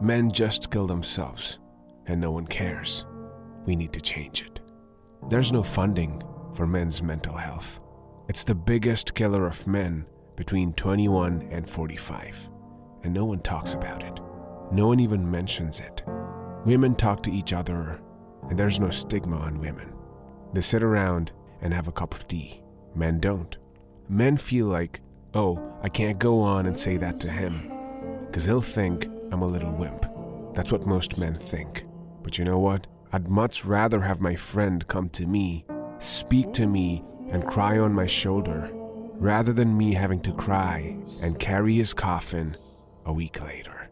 Men just kill themselves, and no one cares. We need to change it. There's no funding for men's mental health. It's the biggest killer of men between 21 and 45, and no one talks about it. No one even mentions it. Women talk to each other, and there's no stigma on women. They sit around and have a cup of tea. Men don't. Men feel like, oh, I can't go on and say that to him, because he'll think I'm a little wimp. That's what most men think. But you know what? I'd much rather have my friend come to me, speak to me, and cry on my shoulder, rather than me having to cry and carry his coffin a week later.